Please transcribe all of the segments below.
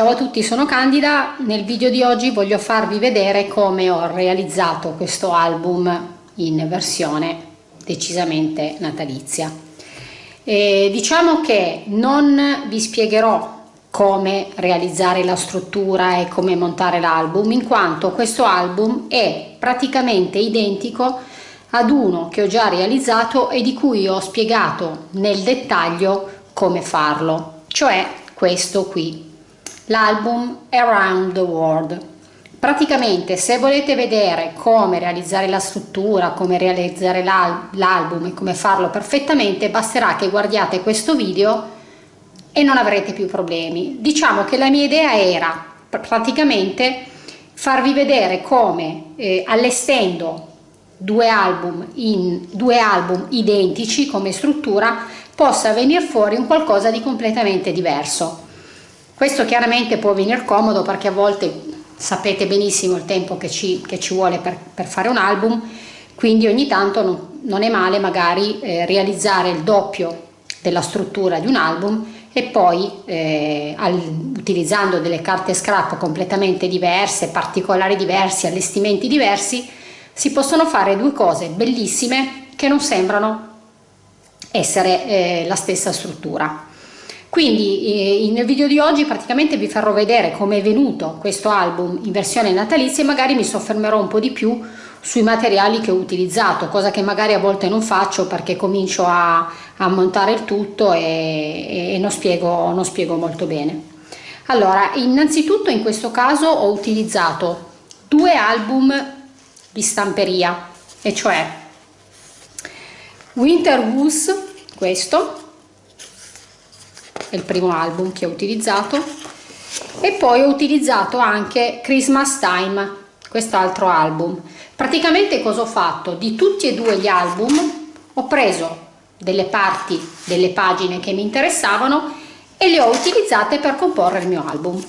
Ciao a tutti, sono Candida. Nel video di oggi voglio farvi vedere come ho realizzato questo album in versione decisamente natalizia. E diciamo che non vi spiegherò come realizzare la struttura e come montare l'album in quanto questo album è praticamente identico ad uno che ho già realizzato e di cui ho spiegato nel dettaglio come farlo cioè questo qui l'album Around the World praticamente se volete vedere come realizzare la struttura come realizzare l'album e come farlo perfettamente basterà che guardiate questo video e non avrete più problemi. Diciamo che la mia idea era praticamente farvi vedere come eh, allestendo due album in due album identici come struttura possa venire fuori un qualcosa di completamente diverso. Questo chiaramente può venire comodo perché a volte sapete benissimo il tempo che ci, che ci vuole per, per, fare un album, quindi ogni tanto non, non è male magari eh, realizzare il doppio della struttura di un album e poi eh, al, utilizzando delle carte scrap completamente diverse, particolari diversi, allestimenti diversi, si possono fare due cose bellissime che non sembrano essere eh, la stessa struttura. Quindi eh, nel video di oggi praticamente vi farò vedere come è venuto questo album in versione natalizia e magari mi soffermerò un po' di più sui materiali che ho utilizzato, cosa che magari a volte non faccio perché comincio a, a montare il tutto e, e non, spiego, non spiego molto bene. Allora, innanzitutto in questo caso ho utilizzato due album di stamperia, e cioè Winter Woos, questo, è il primo album che ho utilizzato, e poi ho utilizzato anche Christmas Time, quest'altro album. Praticamente cosa ho fatto? Di tutti e due gli album ho preso delle parti delle pagine che mi interessavano e le ho utilizzate per comporre il mio album.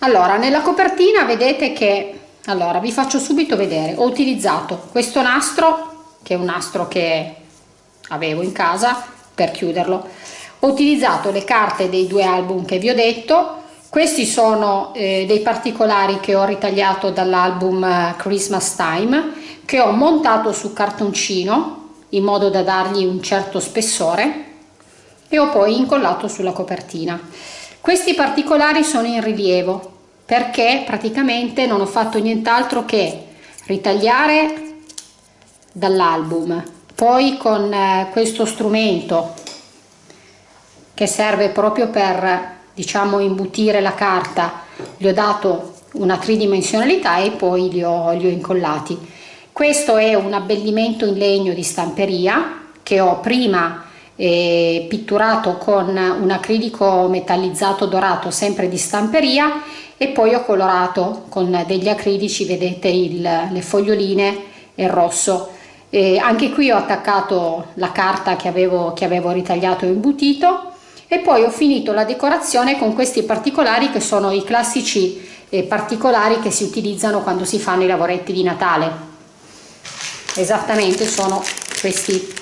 Allora, nella copertina vedete che, allora vi faccio subito vedere, ho utilizzato questo nastro, che è un nastro che avevo in casa per chiuderlo, ho utilizzato le carte dei due album che vi ho detto, questi sono eh, dei particolari che ho ritagliato dall'album eh, Christmas Time che ho montato su cartoncino in modo da dargli un certo spessore e ho poi incollato sulla copertina. Questi particolari sono in rilievo perché praticamente non ho fatto nient'altro che ritagliare dall'album poi con eh, questo strumento che serve proprio per diciamo imbutire la carta gli ho dato una tridimensionalità e poi li ho, li ho incollati. Questo è un abbellimento in legno di stamperia che ho prima eh, pitturato con un acrilico metallizzato dorato sempre di stamperia e poi ho colorato con degli acrilici vedete il, le foglioline e il rosso eh, anche qui ho attaccato la carta che avevo, che avevo ritagliato e imbutito. E poi ho finito la decorazione con questi particolari che sono i classici eh, particolari che si utilizzano quando si fanno i lavoretti di Natale. Esattamente sono questi,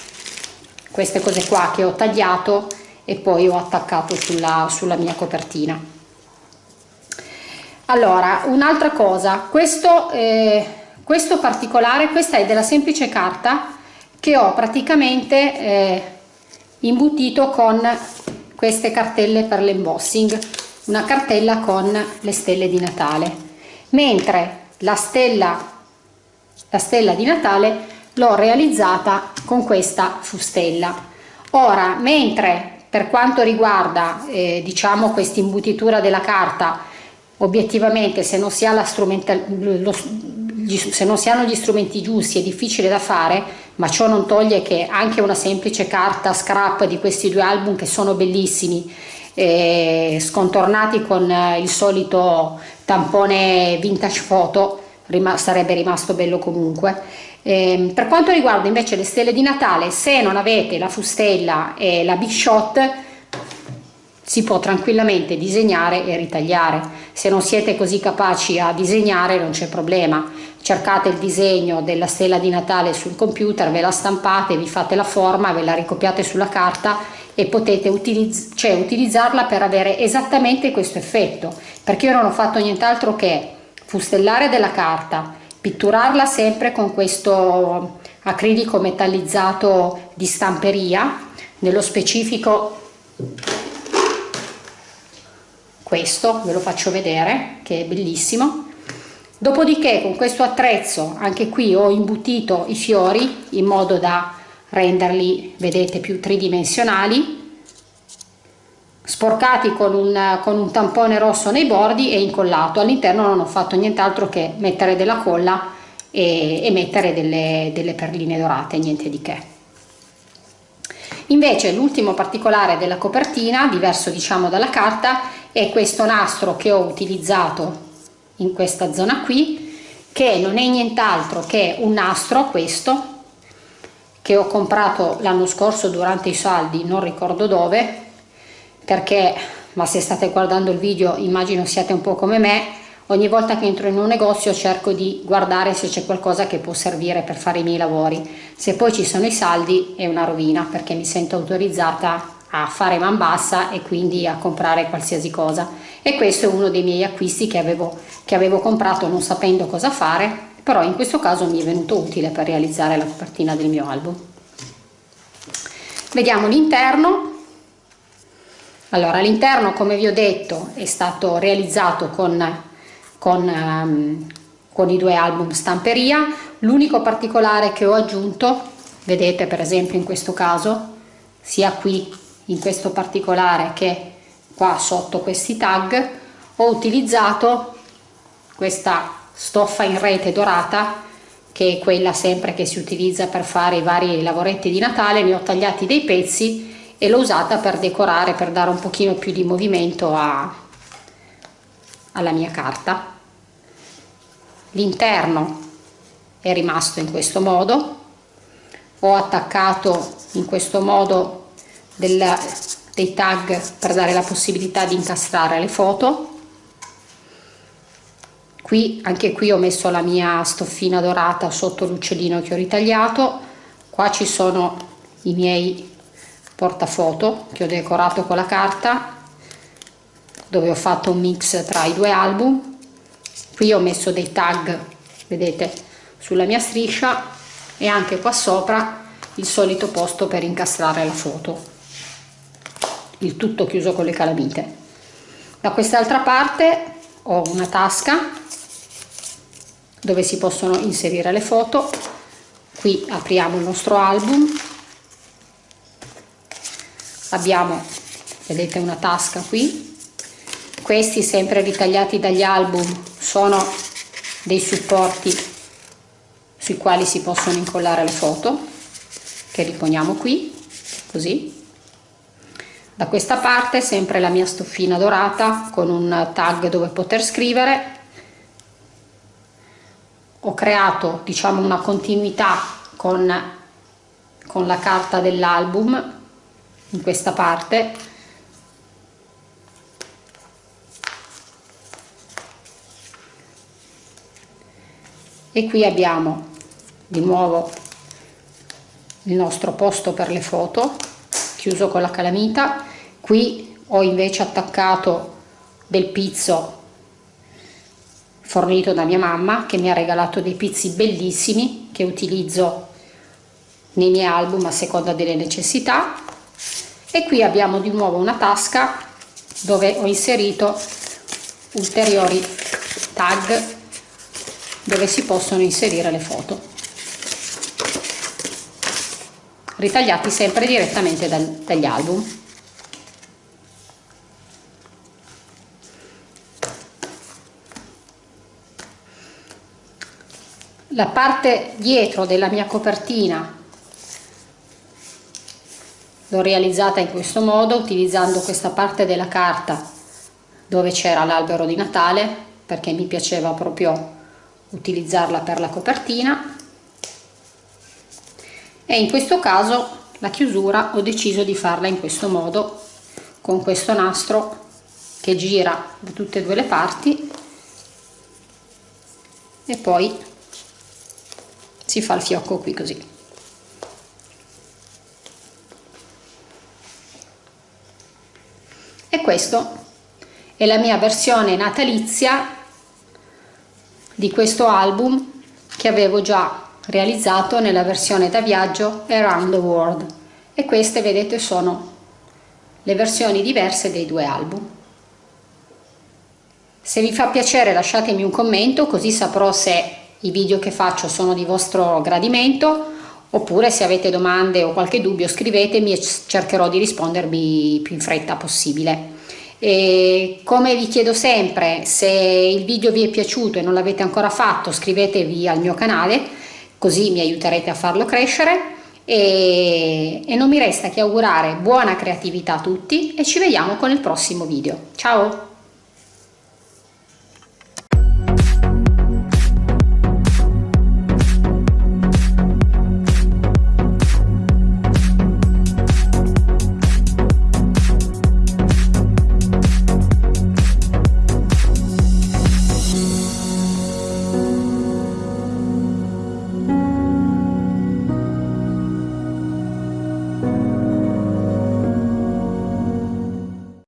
queste cose qua che ho tagliato e poi ho attaccato sulla, sulla mia copertina. Allora un'altra cosa. Questo, eh, questo particolare questa è della semplice carta che ho praticamente eh, imbutito con queste cartelle per l'embossing una cartella con le stelle di Natale. Mentre la stella la stella di Natale l'ho realizzata con questa fustella. Ora mentre per quanto riguarda eh, diciamo questa imbutitura della carta obiettivamente se non si ha la strumental lo, se non si hanno gli strumenti giusti è difficile da fare, ma ciò non toglie che anche una semplice carta scrap di questi due album che sono bellissimi, eh, scontornati con eh, il solito tampone vintage photo, rim sarebbe rimasto bello comunque. Eh, per quanto riguarda invece le stelle di Natale, se non avete la fustella e la big shot, si può tranquillamente disegnare e ritagliare. Se non siete così capaci a disegnare non c'è problema, cercate il disegno della stella di Natale sul computer, ve la stampate, vi fate la forma, ve la ricopiate sulla carta e potete utilizz cioè, utilizzarla per avere esattamente questo effetto, perché io non ho fatto nient'altro che fustellare della carta, pitturarla sempre con questo acrilico metallizzato di stamperia, nello specifico questo ve lo faccio vedere che è bellissimo. Dopodiché con questo attrezzo anche qui ho imbutito i fiori in modo da renderli vedete più tridimensionali sporcati con un, con un tampone rosso nei bordi e incollato. All'interno non ho fatto nient'altro che mettere della colla e, e mettere delle, delle perline dorate niente di che. Invece l'ultimo particolare della copertina, diverso diciamo dalla carta, è questo nastro che ho utilizzato in questa zona qui, che non è nient'altro che un nastro, questo, che ho comprato l'anno scorso durante i saldi, non ricordo dove, perché, ma se state guardando il video immagino siate un po' come me, Ogni volta che entro in un negozio cerco di guardare se c'è qualcosa che può servire per fare i miei lavori. Se poi ci sono i saldi è una rovina perché mi sento autorizzata a fare man bassa e quindi a comprare qualsiasi cosa. E questo è uno dei miei acquisti che avevo, che avevo comprato non sapendo cosa fare, però in questo caso mi è venuto utile per realizzare la copertina del mio album. Vediamo l'interno. Allora, l'interno, come vi ho detto, è stato realizzato con con, um, con i due album stamperia l'unico particolare che ho aggiunto vedete per esempio in questo caso sia qui in questo particolare che qua sotto questi tag ho utilizzato questa stoffa in rete dorata che è quella sempre che si utilizza per fare i vari lavoretti di Natale. Ne ho tagliati dei pezzi e l'ho usata per decorare per dare un pochino più di movimento a, alla mia carta. L'interno è rimasto in questo modo. Ho attaccato in questo modo del, dei tag per dare la possibilità di incastrare le foto. Qui anche qui ho messo la mia stoffina dorata sotto l'uccellino che ho ritagliato. Qua ci sono i miei portafoto che ho decorato con la carta dove ho fatto un mix tra i due album. Qui ho messo dei tag vedete sulla mia striscia e anche qua sopra il solito posto per incastrare la foto il tutto chiuso con le calamite. Da quest'altra parte ho una tasca dove si possono inserire le foto. Qui apriamo il nostro album. Abbiamo vedete una tasca qui. Questi sempre ritagliati dagli album sono dei supporti sui quali si possono incollare le foto che riponiamo qui così da questa parte sempre la mia stoffina dorata con un tag dove poter scrivere. Ho creato diciamo una continuità con, con la carta dell'album in questa parte. E qui abbiamo di nuovo il nostro posto per le foto chiuso con la calamita qui ho invece attaccato del pizzo fornito da mia mamma che mi ha regalato dei pizzi bellissimi che utilizzo nei miei album a seconda delle necessità. E qui abbiamo di nuovo una tasca dove ho inserito ulteriori tag dove si possono inserire le foto ritagliati sempre direttamente dagli album la parte dietro della mia copertina l'ho realizzata in questo modo utilizzando questa parte della carta dove c'era l'albero di Natale perché mi piaceva proprio utilizzarla per la copertina. E in questo caso la chiusura ho deciso di farla in questo modo con questo nastro che gira da tutte e due le parti. E poi si fa il fiocco qui così e questo è la mia versione natalizia di questo album che avevo già realizzato nella versione da viaggio Around the World e queste vedete sono le versioni diverse dei due album. Se vi fa piacere lasciatemi un commento così saprò se i video che faccio sono di vostro gradimento oppure se avete domande o qualche dubbio scrivetemi e cercherò di rispondervi più in fretta possibile. E come vi chiedo sempre, se il video vi è piaciuto e non l'avete ancora fatto, iscrivetevi al mio canale, così mi aiuterete a farlo crescere. E, e non mi resta che augurare buona creatività a tutti e ci vediamo con il prossimo video. Ciao!